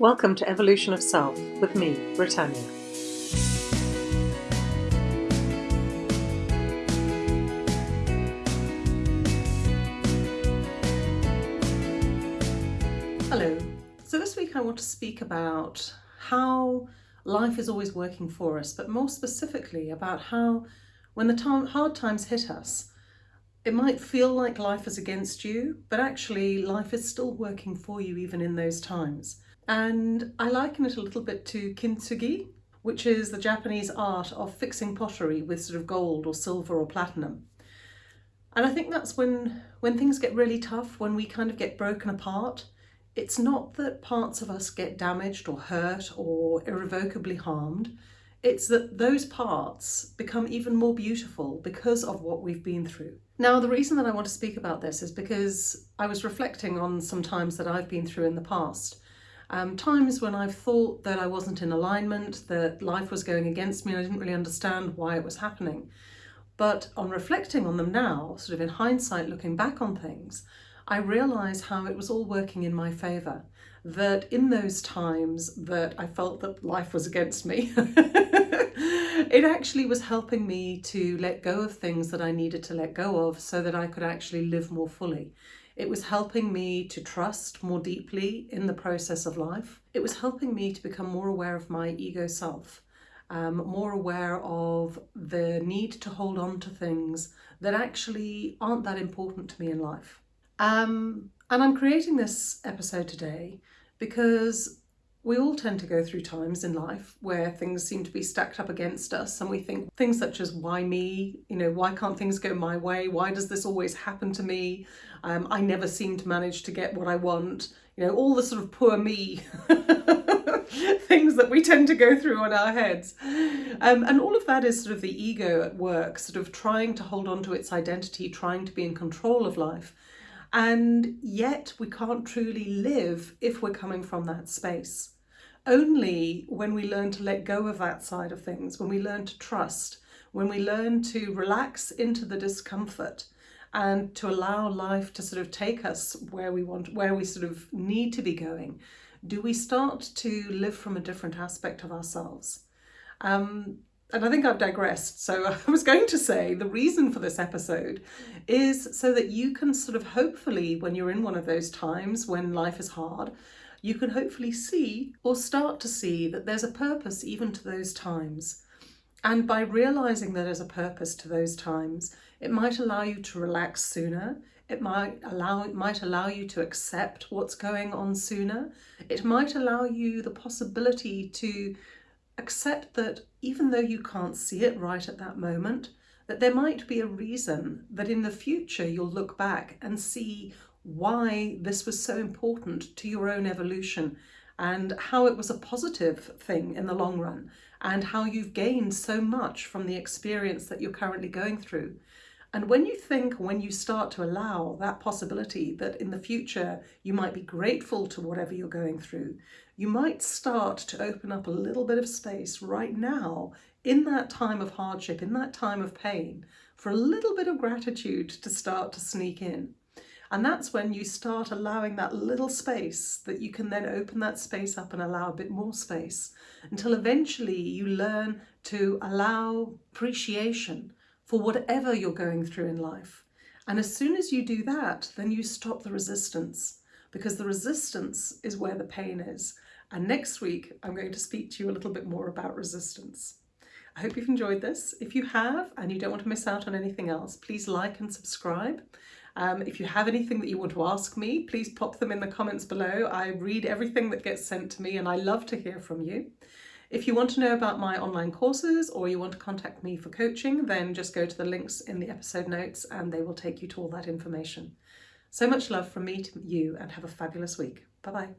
Welcome to Evolution of Self with me, Britannia. Hello. So this week I want to speak about how life is always working for us, but more specifically about how when the hard times hit us, it might feel like life is against you, but actually life is still working for you even in those times. And I liken it a little bit to kintsugi, which is the Japanese art of fixing pottery with sort of gold or silver or platinum. And I think that's when, when things get really tough, when we kind of get broken apart, it's not that parts of us get damaged or hurt or irrevocably harmed. It's that those parts become even more beautiful because of what we've been through. Now, the reason that I want to speak about this is because I was reflecting on some times that I've been through in the past um, times when I've thought that I wasn't in alignment, that life was going against me, and I didn't really understand why it was happening. But on reflecting on them now, sort of in hindsight, looking back on things, I realise how it was all working in my favour. That in those times that I felt that life was against me, it actually was helping me to let go of things that I needed to let go of so that I could actually live more fully. It was helping me to trust more deeply in the process of life. It was helping me to become more aware of my ego self, um, more aware of the need to hold on to things that actually aren't that important to me in life. Um, and I'm creating this episode today because we all tend to go through times in life where things seem to be stacked up against us and we think things such as why me, you know, why can't things go my way? Why does this always happen to me? Um, I never seem to manage to get what I want. You know, all the sort of poor me things that we tend to go through on our heads. Um, and all of that is sort of the ego at work, sort of trying to hold on to its identity, trying to be in control of life. And yet we can't truly live if we're coming from that space. Only when we learn to let go of that side of things, when we learn to trust, when we learn to relax into the discomfort and to allow life to sort of take us where we want, where we sort of need to be going, do we start to live from a different aspect of ourselves? Um, and I think I've digressed. So I was going to say the reason for this episode is so that you can sort of hopefully, when you're in one of those times when life is hard, you can hopefully see or start to see that there's a purpose even to those times. And by realizing that there's a purpose to those times, it might allow you to relax sooner. It might allow, it might allow you to accept what's going on sooner. It might allow you the possibility to accept that even though you can't see it right at that moment, that there might be a reason that in the future you'll look back and see why this was so important to your own evolution and how it was a positive thing in the long run and how you've gained so much from the experience that you're currently going through. And when you think, when you start to allow that possibility that in the future you might be grateful to whatever you're going through, you might start to open up a little bit of space right now in that time of hardship, in that time of pain, for a little bit of gratitude to start to sneak in. And that's when you start allowing that little space that you can then open that space up and allow a bit more space until eventually you learn to allow appreciation for whatever you're going through in life. And as soon as you do that, then you stop the resistance because the resistance is where the pain is. And next week, I'm going to speak to you a little bit more about resistance. I hope you've enjoyed this. If you have and you don't want to miss out on anything else, please like and subscribe. Um, if you have anything that you want to ask me, please pop them in the comments below. I read everything that gets sent to me and I love to hear from you. If you want to know about my online courses or you want to contact me for coaching, then just go to the links in the episode notes and they will take you to all that information. So much love from me to you and have a fabulous week. Bye-bye.